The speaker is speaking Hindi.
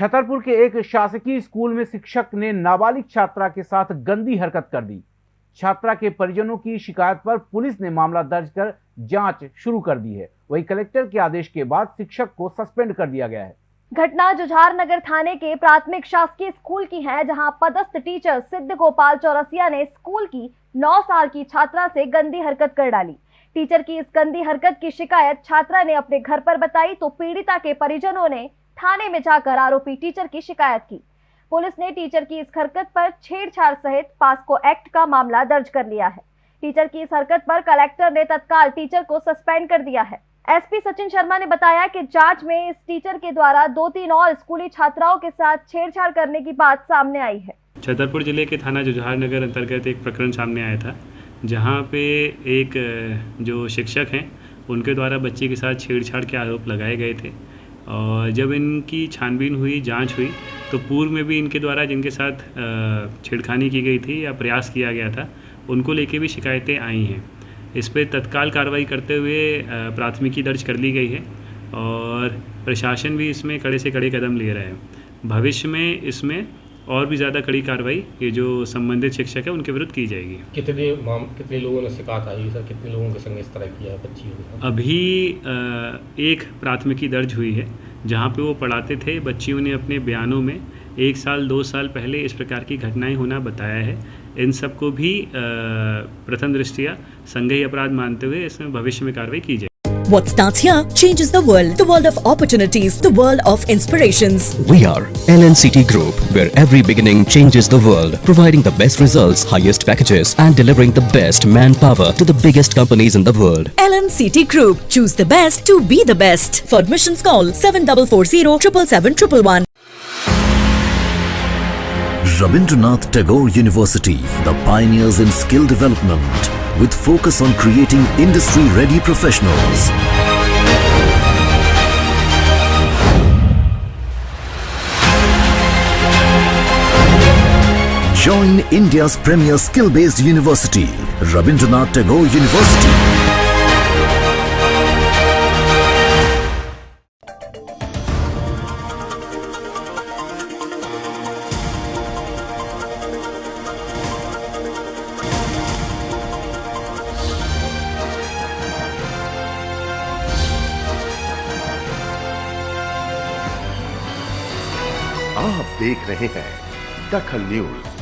छतरपुर के एक शासकीय स्कूल में शिक्षक ने नाबालिग छात्रा के साथ गंदी हरकत कर दी। छात्रा के परिजनों की शिकायत पर पुलिस ने मामला दर्ज कर जाँच शुरू कर दी है। वही कलेक्टर के आदेश के बाद शिक्षक को सस्पेंड कर दिया गया है। घटना जुझार नगर थाने के प्राथमिक शासकीय स्कूल की है, जहाँ पदस्थ टीचर सिद्ध गोपाल चौरसिया ने स्कूल की 9 साल की छात्रा से गंदी हरकत कर डाली। टीचर की इस गंदी हरकत की शिकायत छात्रा ने अपने घर पर बताई तो पीड़िता के परिजनों ने थाने में जाकर आरोपी टीचर की शिकायत की। पुलिस ने टीचर की इस हरकत पर छेड़छाड़ सहित पास्को एक्ट का मामला दर्ज कर लिया है। टीचर की इस हरकत पर कलेक्टर ने तत्काल टीचर को सस्पेंड कर दिया है। एसपी सचिन शर्मा ने बताया कि जाँच में इस टीचर के द्वारा दो तीन और स्कूली छात्राओं के साथ छेड़छाड़ करने की बात सामने आई है। छतरपुर ज़िले के थाना जुझार नगर अंतर्गत एक प्रकरण सामने आया था, जहाँ पे एक, जो शिक्षक हैं, उनके द्वारा बच्चे के साथ छेड़छाड़ के आरोप लगाए गए थे। और जब इनकी छानबीन हुई, जाँच हुई तो पूर्व में भी इनके द्वारा जिनके साथ छेड़खानी की गई थी या प्रयास किया गया था, उनको लेके भी शिकायतें आई हैं। इस पर तत्काल कार्रवाई करते हुए प्राथमिकी दर्ज कर ली गई है और प्रशासन भी इसमें कड़े से कड़े कदम ले रहे हैं। भविष्य में इसमें और भी ज़्यादा कड़ी कार्रवाई ये जो संबंधित शिक्षक है उनके विरुद्ध की जाएगी। कितने माम कितने लोगों ने शिकायत आई सर? कितने लोगों के संग इस तरह किया है बच्चियों अभी एक प्राथमिकी दर्ज हुई है जहाँ पे वो पढ़ाते थे बच्चियों ने अपने बयानों में एक साल दो साल पहले इस प्रकार की घटनाएँ होना बताया है। इन सबको भी प्रथम दृष्टिया संज्ञेय अपराध मानते हुए इसमें भविष्य में कार्रवाई की जाए What starts here changes the world. The world of opportunities, the world of inspirations. We are LNCT Group, where every beginning changes the world, providing the best results, highest packages, and delivering the best manpower to the biggest companies in the world. LNCT Group. Choose the best to be the best. For admissions, call 7440 777 Rabindranath Tagore University, the pioneers in skill development with focus on creating industry-ready professionals. Join India's premier skill-based university, Rabindranath Tagore University. आप देख रहे हैं दखल न्यूज़।